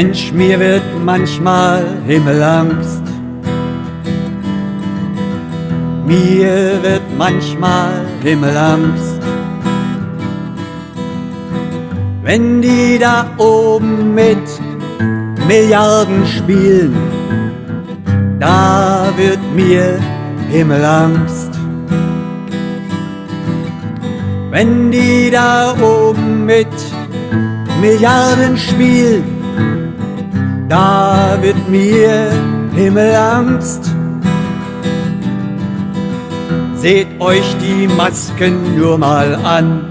Mensch, mir wird manchmal Himmelangst. Mir wird manchmal Himmelangst. Wenn die da oben mit Milliarden spielen, da wird mir Himmelangst. Wenn die da oben mit Milliarden spielen, da wird mir Himmelangst. Seht euch die Masken nur mal an.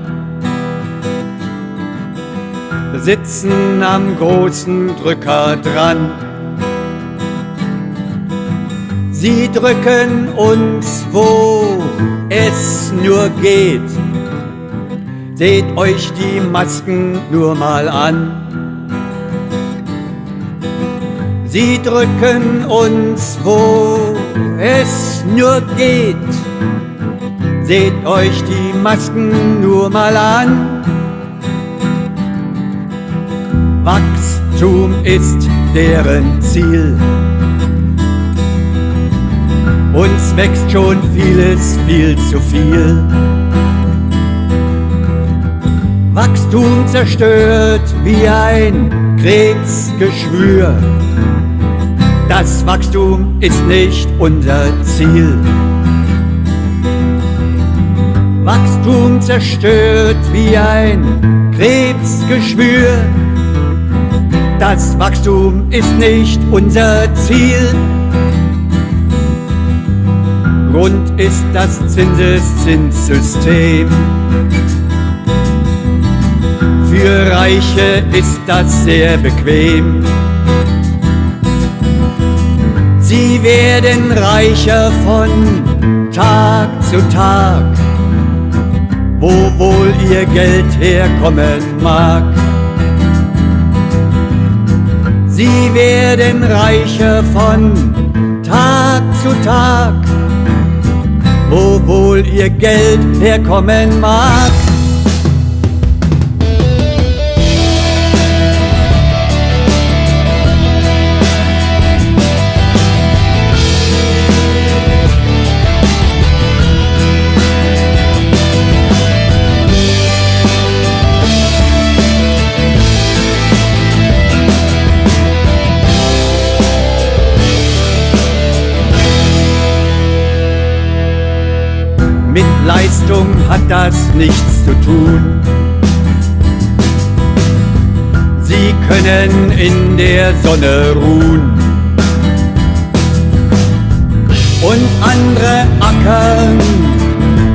Sitzen am großen Drücker dran. Sie drücken uns, wo es nur geht. Seht euch die Masken nur mal an. Sie drücken uns, wo es nur geht. Seht euch die Masken nur mal an. Wachstum ist deren Ziel. Uns wächst schon vieles viel zu viel. Wachstum zerstört wie ein Krebsgeschwür. Das Wachstum ist nicht unser Ziel. Wachstum zerstört wie ein Krebsgeschwür. Das Wachstum ist nicht unser Ziel. Grund ist das Zinseszinssystem. Für Reiche ist das sehr bequem. Werden reicher von Tag zu Tag, wo wohl ihr Geld herkommen mag. Sie werden reicher von Tag zu Tag, wo wohl ihr Geld herkommen mag. Mit Leistung hat das nichts zu tun. Sie können in der Sonne ruhen. Und andere ackern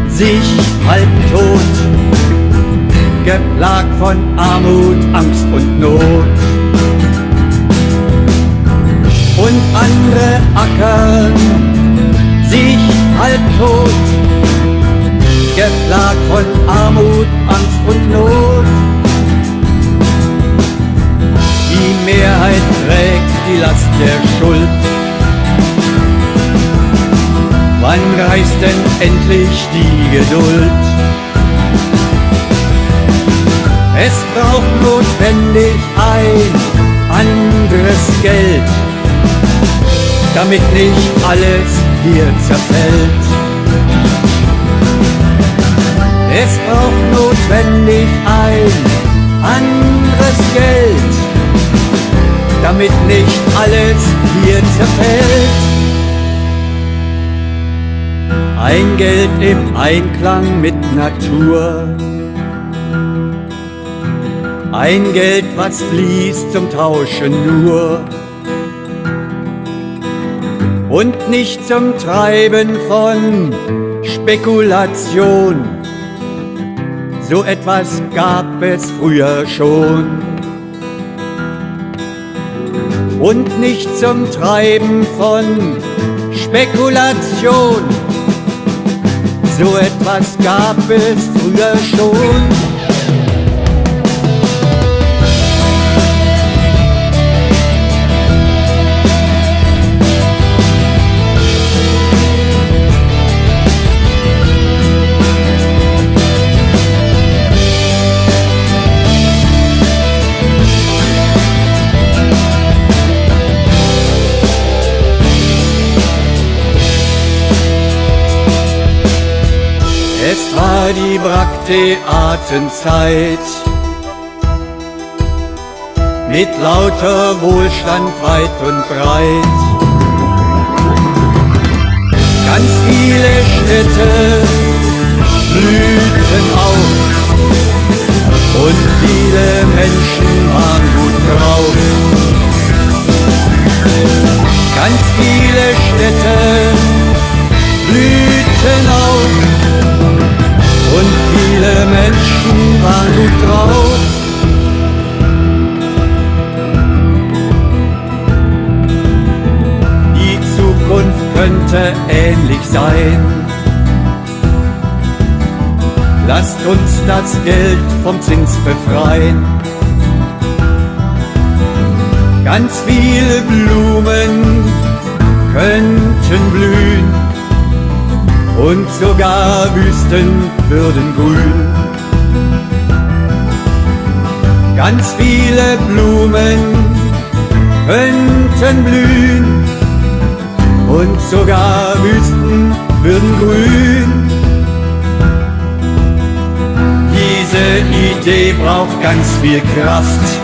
sich halbtot, geplagt von Armut, Angst und Not. Und andere ackern Last der Schuld. Wann reißt denn endlich die Geduld? Es braucht notwendig ein anderes Geld, damit nicht alles hier zerfällt. Es braucht notwendig ein anderes Geld, damit nicht alles hier zerfällt. Ein Geld im Einklang mit Natur. Ein Geld, was fließt zum Tauschen nur. Und nicht zum Treiben von Spekulation. So etwas gab es früher schon. Und nicht zum Treiben von Spekulation. So etwas gab es früher schon. Die Brakteatenzeit. Mit lauter Wohlstand weit und breit. Ganz viele Städte blühten auf viele Menschen waren gut drauf. Die Zukunft könnte ähnlich sein. Lasst uns das Geld vom Zins befreien. Ganz viele Blumen könnten blühen und sogar Wüsten würden grün. Ganz viele Blumen könnten blühen und sogar Wüsten würden grün. Diese Idee braucht ganz viel Kraft,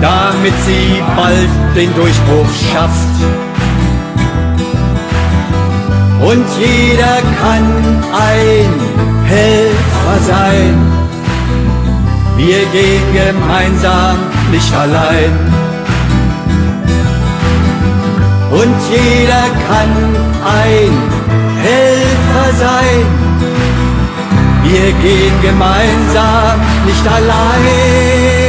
damit sie bald den Durchbruch schafft. Und jeder kann ein Helfer sein. Wir gehen gemeinsam, nicht allein. Und jeder kann ein Helfer sein. Wir gehen gemeinsam, nicht allein.